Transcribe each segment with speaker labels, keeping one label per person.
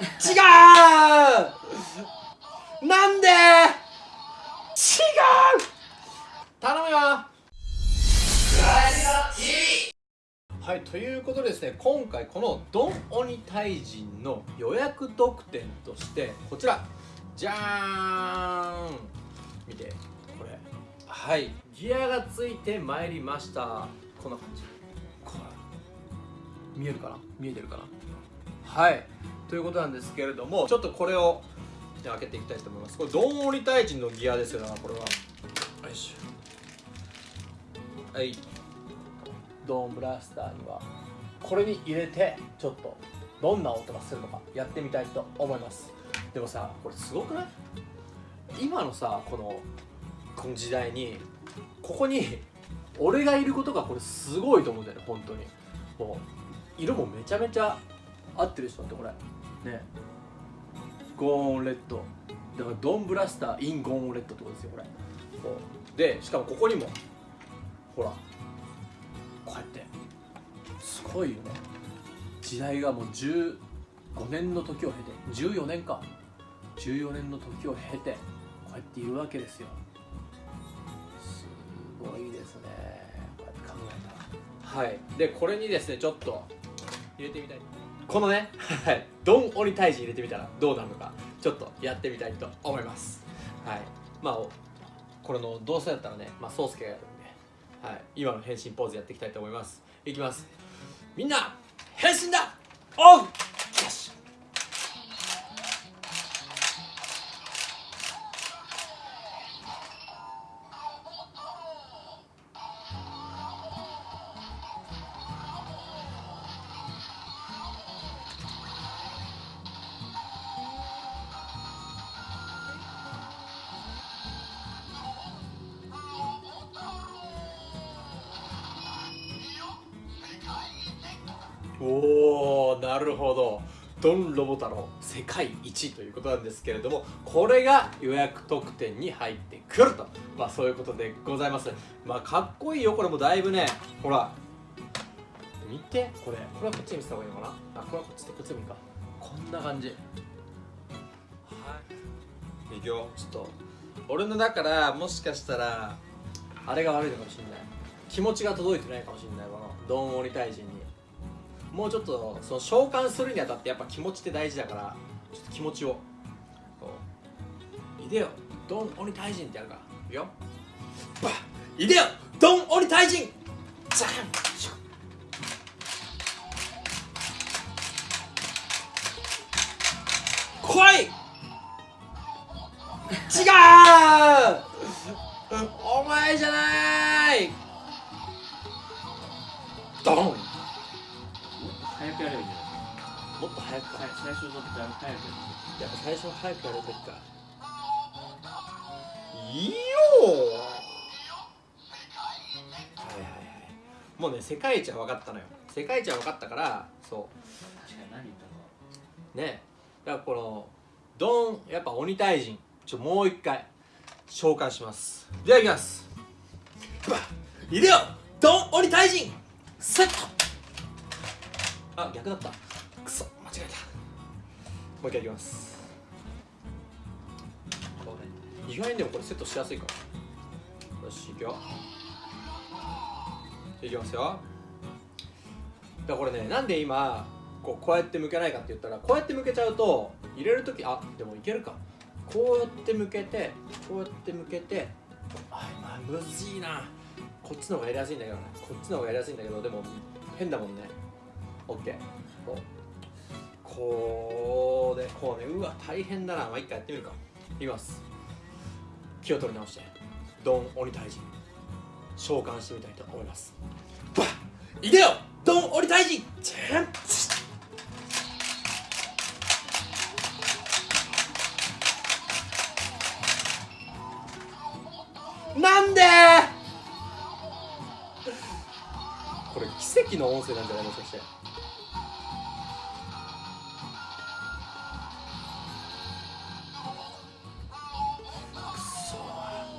Speaker 1: 違う。なんで？違う。頼むよ。はいということでですね今回このドンオタイジンの予約特典としてこちら。じゃーん。見てこれ。はい。ギアがついてまいりました。こんな感じ。これ。見えるかな？見えてるかな？はい。ということなんですけれどもちょっとこれを開けていきたいと思います。これドンオリタイジンのギアですよなこれは。よいしょ。はい。ドーンブラスターにはこれに入れてちょっとどんな音がするのかやってみたいと思います。でもさこれすごくない？今のさこのこの時代にここに俺がいることがこれすごいと思うんだよね本当に。もう色もめちゃめちゃ合ってる人だってこれ。ね。ゴーンレッド。だからドンブラスターインゴーンレッドってことですよこれ。でしかもここにもほらこうやってすごいよね。時代がもう15年の時を経て14年か。14年の時を経てこうやっているわけですよ。すごいですね。こうやって考えたら。はい。でこれにですねちょっと入れてみたいこのねはい。ドンオリ退治入れてみたらどうなるのかちょっとやってみたいと思います。はい。まあこれのどうせだったらねまあ宗介がやるんで、はい、今の変身ポーズやっていきたいと思います。いきます。みんな変身だ!オン!おーなるほど。ドンロボタの世界一ということなんですけれどもこれが予約特典に入ってくると。まあそういうことでございます。まあかっこいいよ。これもだいぶねほら見て。これこれはこっちに見せた方がいいのかな？あこれはこっちでこっちでもいいか。こんな感じ。はい。い。くよ。ちょっと俺のだからもしかしたらあれが悪いのかもしれない。気持ちが届いてないかもしれないこのドンオリ大臣にもうちょっとその召喚するにあたってやっぱ気持ちって大事だからちょっと気持ちをこういでよドン鬼退陣ってやるからいくよバッいでよドン鬼退陣ザン!シュッ。来い!違う!
Speaker 2: 早くや
Speaker 1: っぱ最初は早くやるべきかいいよはいはいはいもうね世界一は分かったのよ。世界一は分かったからそ
Speaker 2: る確かに何言ったか
Speaker 1: う。ねだからこのドンやっぱ鬼退陣ちょもう一回召喚します。ではいきます。いでよドン鬼退陣セット。あ逆だった。くそ間違えた。う一回いきます。意外にでもこれセットしやすいかも。よしいくよ。いきますよ。だからこれねなんで今こうこうやって向けないかって言ったらこうやって向けちゃうと入れる時あでもいけるか。こうやって向けてこうやって向けてあまあむずいな。こっちの方がやりやすいんだけどね。こっちの方がやりやすいんだけどでも変だもんね OK こうでこうねうわ大変だな。まあ一回やってみるか。いきます。気を取り直して。ドン鬼退治召喚してみたいと思います。バッ。いでよ！ドン鬼退治チェン！なんで？これ奇跡の音声なんじゃないもしかして。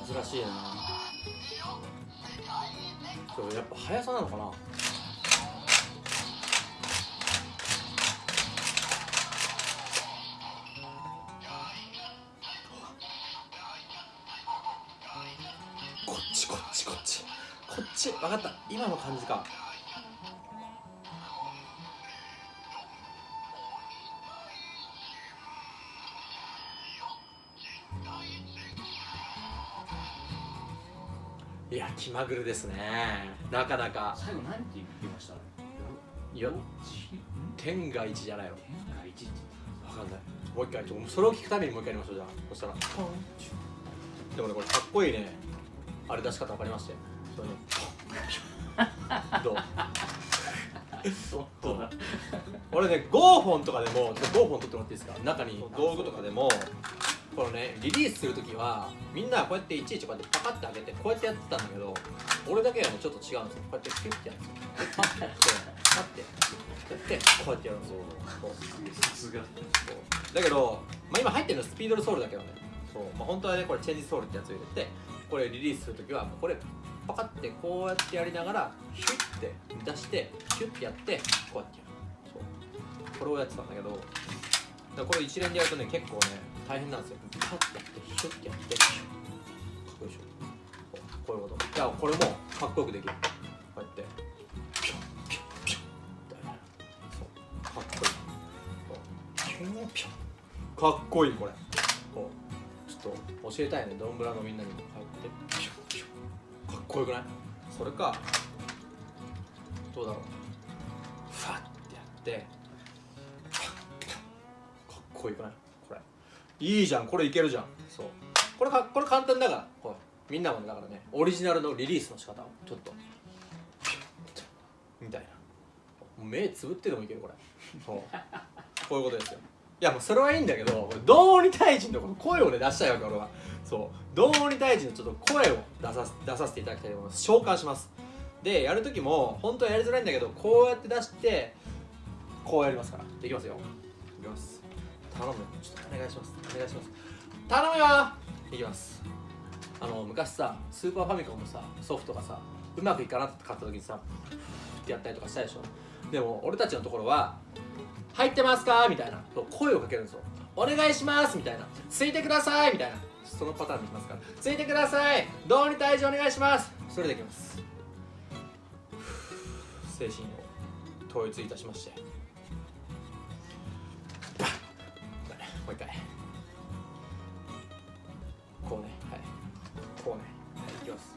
Speaker 1: 難しいな。そうやっぱ速さなのかな？こっちこっちこっち。こっち分かった。今の感じか。気まぐるですね。なかなか。
Speaker 2: 最後何て言いました？
Speaker 1: いや
Speaker 2: ん
Speaker 1: 天が一じゃないの。
Speaker 2: 天が一って。
Speaker 1: 分かんない。もう一回ちょそれを聞くためにもう一回やりましょうじゃあ。そしたら。でもねこれかっこいいね。あれ出し方分かりましたよそれね。どう？俺ねゴーフォンとかでもゴーフォン取ってもらっていいですか？中に。道具とかでもこのねリリースするときはみんなこうやっていちいちこうやってパカッて開けてこうやってやってたんだけど俺だけはねちょっと違うんですよ。こうやってピュッてやるんですよ。でパッてやってパッてやってこうやってやるんですよ。だけど、まあ、今入ってるのはスピードルソールだけどね。そう、まあ、本当はねこれチェンジソールってやつを入れてこれリリースするときはもうこれパカってこうやってやりながらヒュッて出してヒュッてやってこうやってやる。そう。これをやってたんだけどだこれ一連でやるとね結構ね大変なんですよ。パッてやってヒュッてやってかっこいいでしょ。こういうこと。いやこれもかっこよくできる。こうやって。ピョンピョンピョンそう。かっこいい。ピョンピョンかっこいいこれ。こう。ちょっと教えたいね。ドンブラのみんなにもこうやって。ピョンピョンかっこよくない？それかどうだろう。ファッてやって。かっこいい。くないいいじゃんこれいけるじゃん。そう。これかこれ簡単だから。こうみんなもだからねオリジナルのリリースの仕方を。ちょっと。みたいな。目つぶってでもいけるこれ。そう。こういうことですよ。いやもうそれはいいんだけどこれ同鬼退治のこの声をね出したいわけ俺は。そう。同鬼退治のちょっと声を出さ出させていただきたいと思います。召喚します。でやる時も本当はやりづらいんだけどこうやって出してこうやりますから。いきますよ。いきます。頼むちょっとお願いします。お願いします。頼むよ。いきます。あの昔さスーパーファミコンのさソフトがさうまくいかなかった時にさってやったりとかしたでしょ。でも俺たちのところは「入ってますか?」みたいな。声をかけるんですよ「お願いします」みたいな「ついてください」みたいな。そのパターンでいきますから「ついてください！どうに退治お願いします」それでいきます。精神を統一いたしまして。もう一回。こうね。はい。こうね。はいいきます。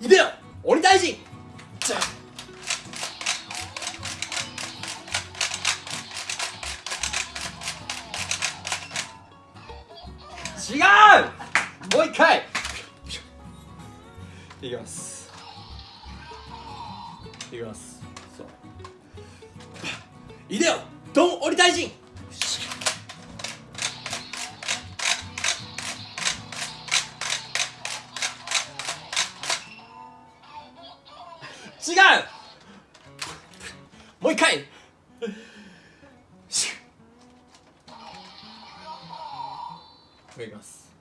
Speaker 1: いでよ。鬼大臣じゃん違う。もう一回。いきます。いきます。いでよドン鬼大臣。違う。もう一回。いきます。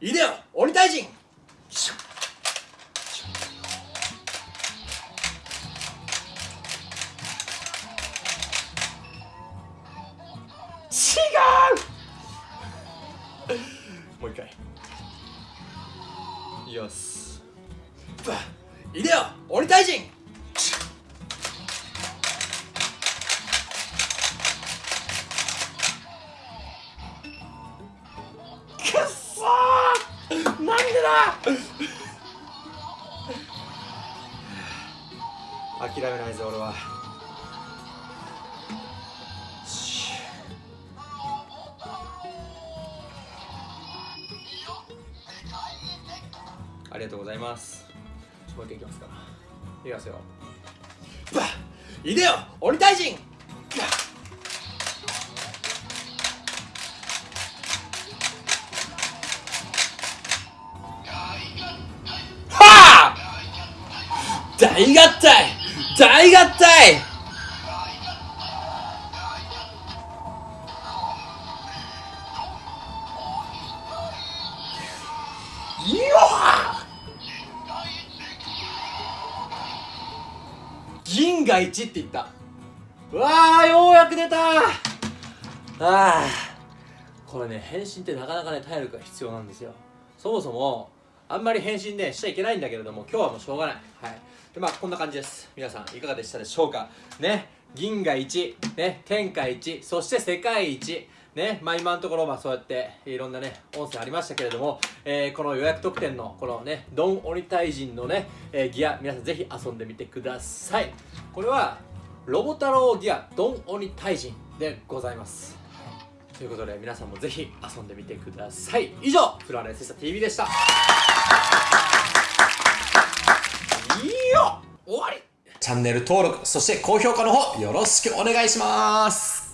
Speaker 1: いでよ鬼大臣。いきます。バッ。いでよ。鬼大臣くっそー。なんでだ。諦めないぞ俺は。ありがとうございます。もう一回いきますか。らいきますよ。バッいでよ鬼大臣はあ大合体大合体。よっ銀が1って言った。うわーようやく出た。ああこれね返信ってなかなかね体力が必要なんですよ。そもそもあんまり返信ねしちゃいけないんだけれども今日はもうしょうがない。はい。でまあこんな感じです。皆さんいかがでしたでしょうか。ね。銀河一ね。天下一そして世界一。ねまあ今のところまあそうやっていろんなね音声ありましたけれども、えーこの予約特典のこのねドン鬼退陣のね、えーギア皆さんぜひ遊んでみてください。これはロボ太郎ギアドン鬼退陣でございます。ということで皆さんもぜひ遊んでみてください。以上フラレセスタ TV でした。いいよ終わり。チャンネル登録そして高評価の方よろしくお願いします。